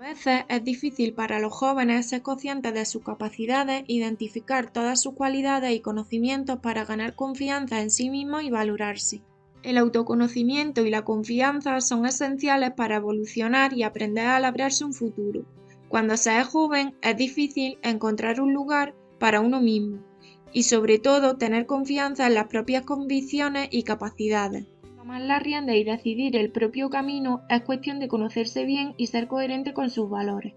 veces es difícil para los jóvenes ser conscientes de sus capacidades, identificar todas sus cualidades y conocimientos para ganar confianza en sí mismos y valorarse. El autoconocimiento y la confianza son esenciales para evolucionar y aprender a labrarse un futuro. Cuando se es joven es difícil encontrar un lugar para uno mismo y sobre todo tener confianza en las propias convicciones y capacidades. Tomar la rienda y decidir el propio camino es cuestión de conocerse bien y ser coherente con sus valores.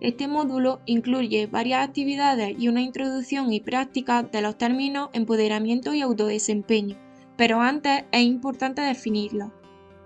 Este módulo incluye varias actividades y una introducción y práctica de los términos empoderamiento y autodesempeño, pero antes es importante definirlo.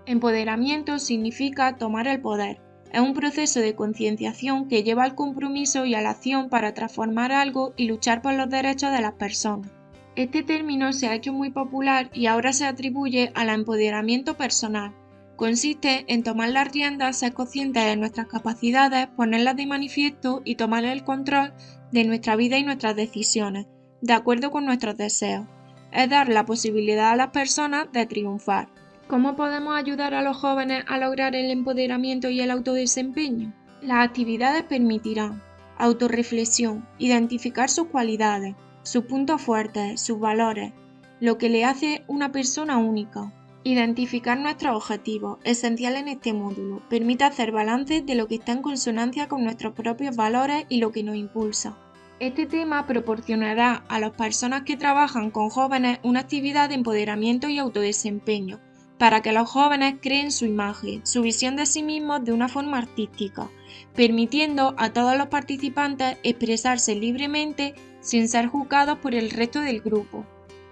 Empoderamiento significa tomar el poder. Es un proceso de concienciación que lleva al compromiso y a la acción para transformar algo y luchar por los derechos de las personas. Este término se ha hecho muy popular y ahora se atribuye al empoderamiento personal. Consiste en tomar las riendas, ser conscientes de nuestras capacidades, ponerlas de manifiesto y tomar el control de nuestra vida y nuestras decisiones, de acuerdo con nuestros deseos es dar la posibilidad a las personas de triunfar. ¿Cómo podemos ayudar a los jóvenes a lograr el empoderamiento y el autodesempeño? Las actividades permitirán autorreflexión, identificar sus cualidades, sus puntos fuertes, sus valores, lo que le hace una persona única. Identificar nuestros objetivos, esencial en este módulo, permite hacer balance de lo que está en consonancia con nuestros propios valores y lo que nos impulsa. Este tema proporcionará a las personas que trabajan con jóvenes una actividad de empoderamiento y autodesempeño, para que los jóvenes creen su imagen, su visión de sí mismos de una forma artística, permitiendo a todos los participantes expresarse libremente sin ser juzgados por el resto del grupo.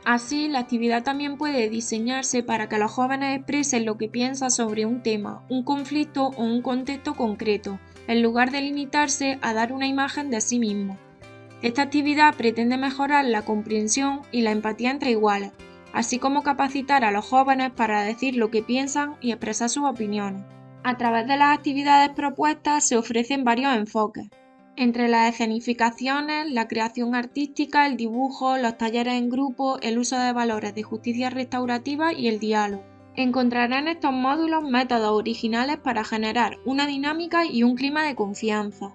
Así, la actividad también puede diseñarse para que los jóvenes expresen lo que piensan sobre un tema, un conflicto o un contexto concreto, en lugar de limitarse a dar una imagen de sí mismos. Esta actividad pretende mejorar la comprensión y la empatía entre iguales, así como capacitar a los jóvenes para decir lo que piensan y expresar sus opiniones. A través de las actividades propuestas se ofrecen varios enfoques, entre las escenificaciones, la creación artística, el dibujo, los talleres en grupo, el uso de valores de justicia restaurativa y el diálogo. Encontrarán en estos módulos métodos originales para generar una dinámica y un clima de confianza.